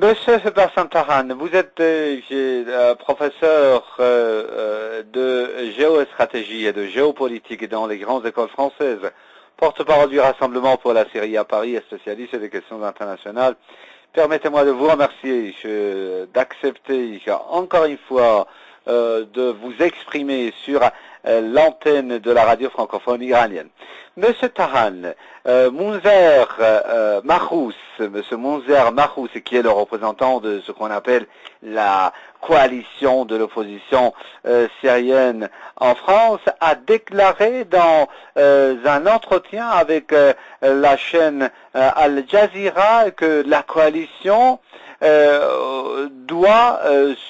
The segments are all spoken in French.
Monsieur Sébastien Taran, vous êtes euh, euh, professeur euh, de géostratégie et de géopolitique dans les grandes écoles françaises, porte-parole du Rassemblement pour la Syrie à Paris et spécialiste des questions internationales. Permettez-moi de vous remercier d'accepter encore une fois de vous exprimer sur l'antenne de la radio francophone iranienne. Monsieur Tahan, euh, Mounzer euh, Mahous, Monsieur Mounzer Mahous, qui est le représentant de ce qu'on appelle la coalition de l'opposition euh, syrienne en France, a déclaré dans euh, un entretien avec la chaîne Al Jazeera que la coalition doit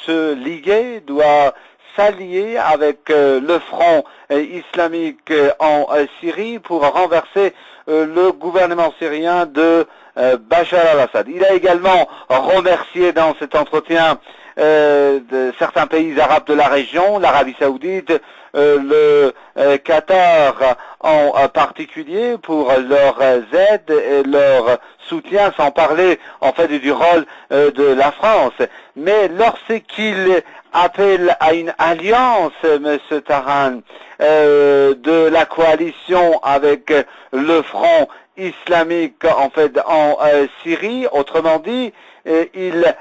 se liguer, doit s'allier avec euh, le front euh, islamique euh, en Syrie pour renverser le gouvernement syrien de Bachar al-Assad. Il a également remercié dans cet entretien certains pays arabes de la région, l'Arabie saoudite, le Qatar en particulier pour leur aide et leur soutien, sans parler en fait du rôle de la France. Mais lorsqu'il appelle à une alliance, M. Taran, euh, de la coalition avec le front islamique en fait en euh, Syrie. Autrement dit, euh, il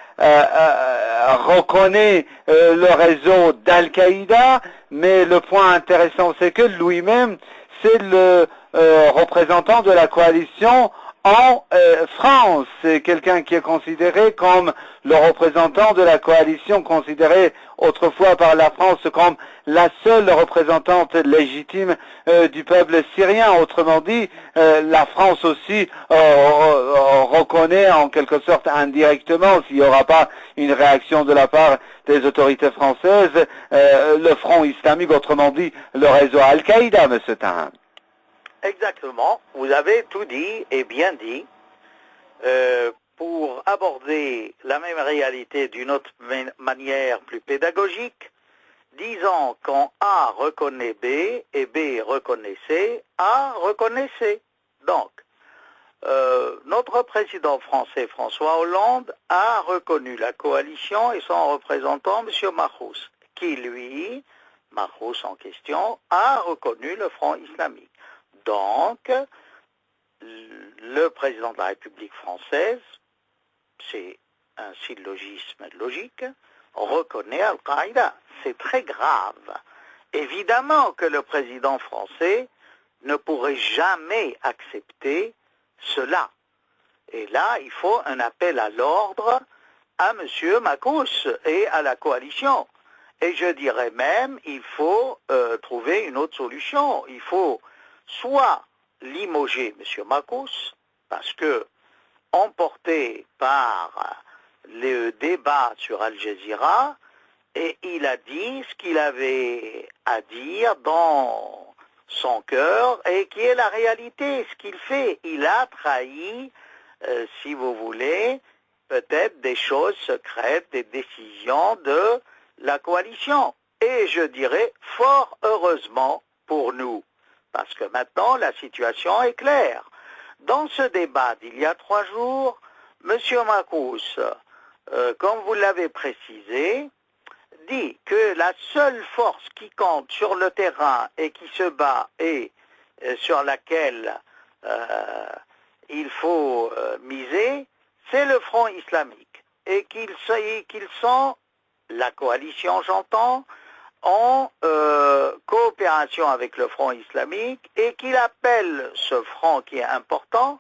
reconnaît le réseau d'Al-Qaïda, mais le point intéressant, c'est que lui-même, c'est le représentant de la coalition en euh, France. C'est quelqu'un qui est considéré comme le représentant de la coalition, considéré autrefois par la France comme la seule représentante légitime euh, du peuple syrien. Autrement dit, euh, la France aussi reconnaît en quelque sorte indirectement, s'il n'y aura pas une réaction de la part des autorités françaises, le front islamique, autrement dit le réseau Al-Qaïda, M. Tahan. Exactement, vous avez tout dit et bien dit. Euh, pour aborder la même réalité d'une autre manière plus pédagogique, disons quand A reconnaît B et B reconnaît C, A reconnaît C. Donc, euh, notre président français François Hollande a reconnu la coalition et son représentant, M. Mahous, qui lui, Mahous en question, a reconnu le Front islamique. Donc, le président de la République française, c'est un syllogisme logique, reconnaît Al-Qaïda. C'est très grave. Évidemment que le président français ne pourrait jamais accepter cela. Et là, il faut un appel à l'ordre à M. Makous et à la coalition. Et je dirais même, il faut euh, trouver une autre solution. Il faut soit limoger M. Makous, parce que, emporté par le débat sur Al Jazeera, il a dit ce qu'il avait à dire dans son cœur et qui est la réalité, ce qu'il fait. Il a trahi, euh, si vous voulez, peut-être des choses secrètes, des décisions de la coalition. Et je dirais fort heureusement pour nous. Parce que maintenant, la situation est claire. Dans ce débat d'il y a trois jours, M. Makous, euh, comme vous l'avez précisé, dit que la seule force qui compte sur le terrain et qui se bat et euh, sur laquelle euh, il faut miser, c'est le front islamique. Et qu'ils sont, la coalition j'entends, en euh, coopération avec le Front islamique et qu'il appelle ce front qui est important,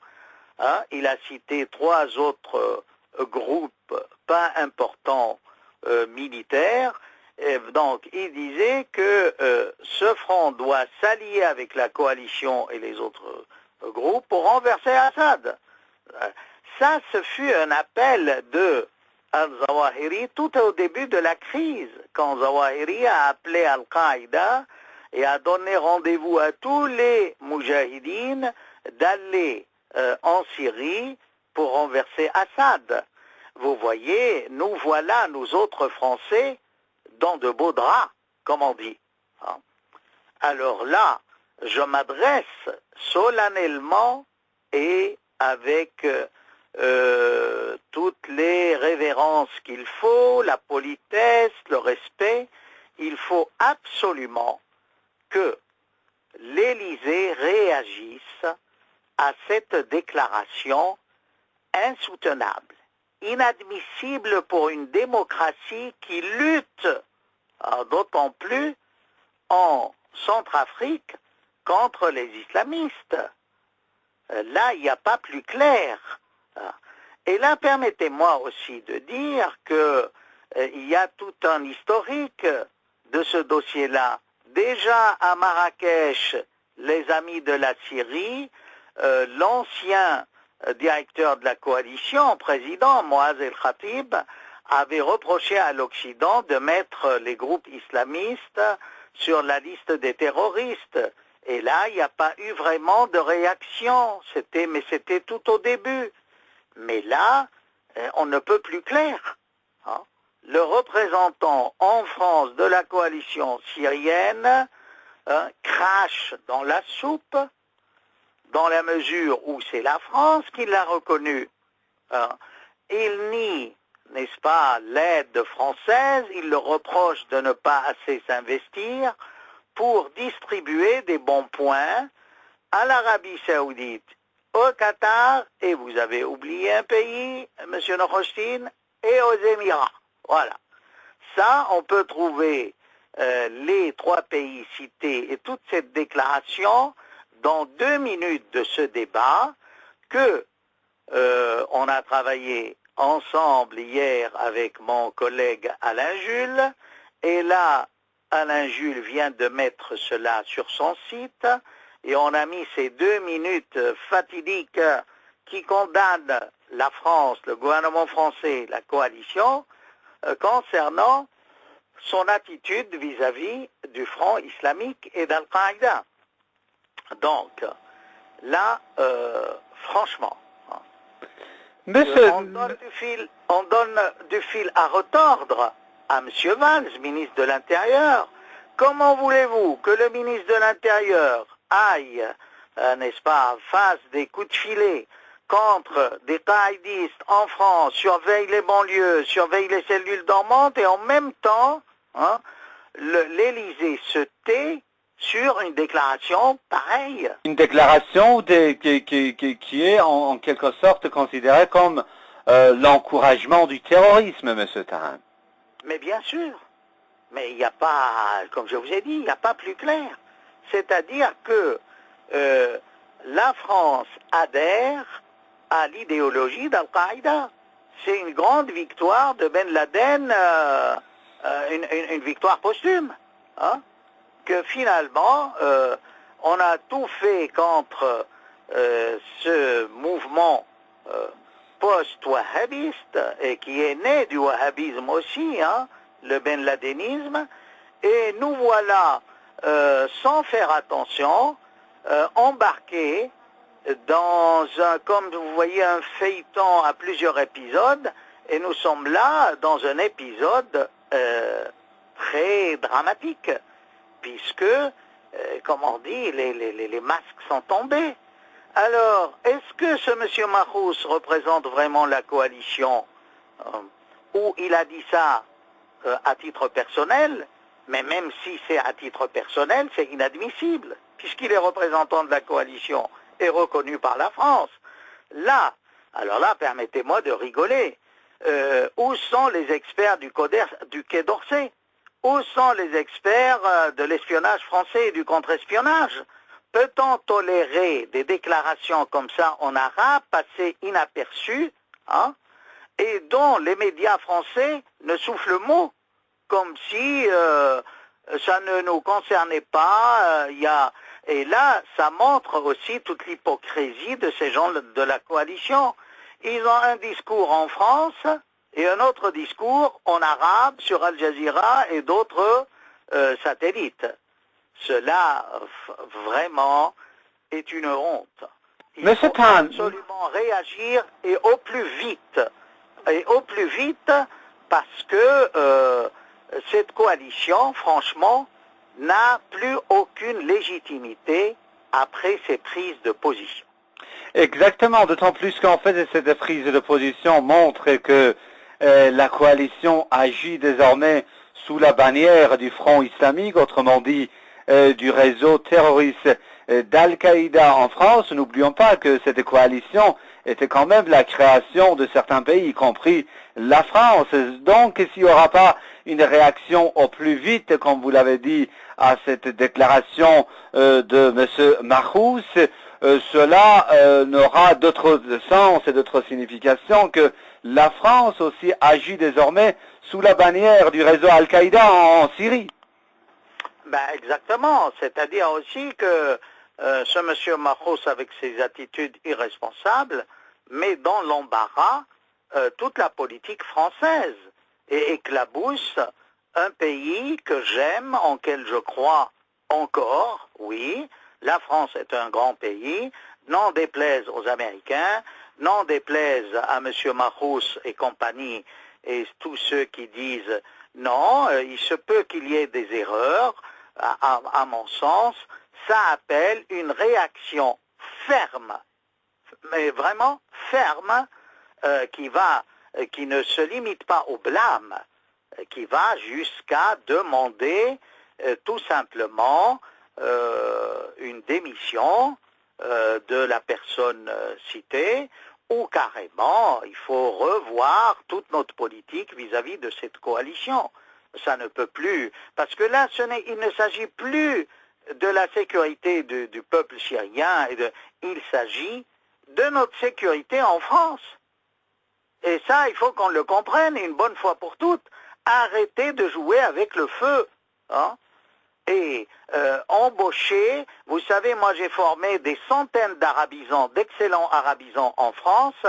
hein, il a cité trois autres euh, groupes pas importants euh, militaires, donc il disait que ce front doit s'allier avec la coalition et les autres groupes pour renverser Assad. Ça, ce fut un appel de al-Zawahiri tout au début de la crise, quand Zawahiri a appelé Al-Qaïda et a donné rendez-vous à tous les Mujahideen d'aller euh, en Syrie pour renverser Assad. Vous voyez, nous voilà, nous autres Français, dans de beaux draps, comme on dit. Hein. Alors là, je m'adresse solennellement et avec euh, toutes les révélations révérence qu'il faut, la politesse, le respect, il faut absolument que l'Élysée réagisse à cette déclaration insoutenable, inadmissible pour une démocratie qui lutte, hein, d'autant plus en Centrafrique, contre les islamistes. Euh, là, il n'y a pas plus clair. Et là, permettez-moi aussi de dire qu'il euh, y a tout un historique de ce dossier-là. Déjà à Marrakech, les amis de la Syrie, euh, l'ancien directeur de la coalition, président Moaz el-Khatib, avait reproché à l'Occident de mettre les groupes islamistes sur la liste des terroristes. Et là, il n'y a pas eu vraiment de réaction. C'était, mais c'était tout au début. Mais là, euh, on ne peut plus clair. Hein. Le représentant en France de la coalition syrienne hein, crache dans la soupe, dans la mesure où c'est la France qui l'a reconnu. Hein. Il nie, n'est-ce pas, l'aide française, il le reproche de ne pas assez s'investir, pour distribuer des bons points à l'Arabie saoudite, au Qatar, et vous avez oublié un pays, M. Nochostin, et aux Émirats. Voilà. Ça, on peut trouver euh, les trois pays cités et toute cette déclaration dans deux minutes de ce débat que euh, on a travaillé ensemble hier avec mon collègue Alain Jules, et là, Alain Jules vient de mettre cela sur son site et on a mis ces deux minutes fatidiques qui condamnent la France, le gouvernement français, la coalition, euh, concernant son attitude vis-à-vis du Front islamique et d'Al-Qaïda. Donc, là, euh, franchement, hein, on, donne fil, on donne du fil à retordre à M. Valls, ministre de l'Intérieur. Comment voulez-vous que le ministre de l'Intérieur aille, euh, n'est-ce pas, fasse des coups de filet contre des taïdistes en France, surveille les banlieues, surveille les cellules dormantes et en même temps, hein, l'Élysée se tait sur une déclaration pareille. Une déclaration qui, est en, quelque sorte considérée comme euh, l'encouragement du terrorisme, M. Taran. Mais bien sûr. Mais il n'y a pas, comme je vous ai dit, il n'y a pas plus clair. C'est-à-dire que euh, la France adhère à l'idéologie d'Al-Qaïda. C'est une grande victoire de Ben Laden, euh, euh, une, victoire posthume. Hein, que finalement, on a tout fait contre ce mouvement post-wahhabiste et qui est né du wahhabisme aussi, hein, le Ben Ladenisme, et nous voilà, euh, sans faire attention, euh, embarqués dans un, comme vous voyez, un feuilleton à plusieurs épisodes, et nous sommes là dans un épisode euh, très dramatique, puisque, comme on dit, les, les masques sont tombés. Alors, est-ce que ce monsieur Mahous représente vraiment la coalition euh, ou il a dit ça euh, à titre personnel Mais même si c'est à titre personnel, c'est inadmissible, puisqu'il est représentant de la coalition et reconnu par la France. Là, alors là, permettez-moi de rigoler. Euh, où sont les experts du, du Quai d'Orsay? Où sont les experts de l'espionnage français et du contre-espionnage? Peut-on tolérer des déclarations comme ça en arabe, passées inaperçues, hein, et dont les médias français ne soufflent mot, comme si euh, ça ne nous concernait pas. Euh, Et là, ça montre aussi toute l'hypocrisie de ces gens de la coalition. Ils ont un discours en France et un autre discours en arabe sur Al Jazeera et d'autres euh, satellites. Cela, vraiment, est une honte. Il faut absolument réagir et au plus vite. Et au plus vite parce que euh, cette coalition, franchement, n'a plus aucune légitimité après ses prises de position. Exactement, d'autant plus qu'en fait, cette prise de position montre que la coalition agit désormais sous la bannière du Front islamique, autrement dit du réseau terroriste d'Al-Qaïda en France. N'oublions pas que cette coalition était quand même la création de certains pays, y compris la France. Donc, s'il n'y aura pas une réaction au plus vite, comme vous l'avez dit, à cette déclaration euh, de M. Marous, euh, cela euh, n'aura d'autre sens et d'autre signification que la France aussi agit désormais sous la bannière du réseau Al-Qaïda en, Syrie. Ben exactement, c'est-à-dire aussi que ce monsieur Marous, avec ses attitudes irresponsables, met dans l'embarras toute la politique française et éclabousse un pays que j'aime, en quel je crois encore, oui. La France est un grand pays, n'en déplaise aux Américains, n'en déplaise à M. Marous et compagnie et tous ceux qui disent non, euh, il se peut qu'il y ait des erreurs, à, mon sens, ça appelle une réaction ferme, mais vraiment ferme, euh, qui va euh, qui ne se limite pas au blâme, euh, qui va jusqu'à demander tout simplement une démission de la personne citée, ou carrément il faut revoir toute notre politique vis-à-vis de cette coalition. Ça ne peut plus, parce que là, il ne s'agit plus de la sécurité du peuple syrien, il s'agit de notre sécurité en France. Et ça, il faut qu'on le comprenne une bonne fois pour toutes. Arrêtez de jouer avec le feu. Hein. et euh, embaucher, vous savez, moi j'ai formé des centaines d'arabisants, d'excellents arabisants en France.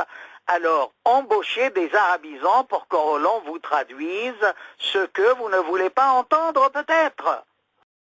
Alors, embauchez des arabisants pour que l'on vous traduise ce que vous ne voulez pas entendre peut-être.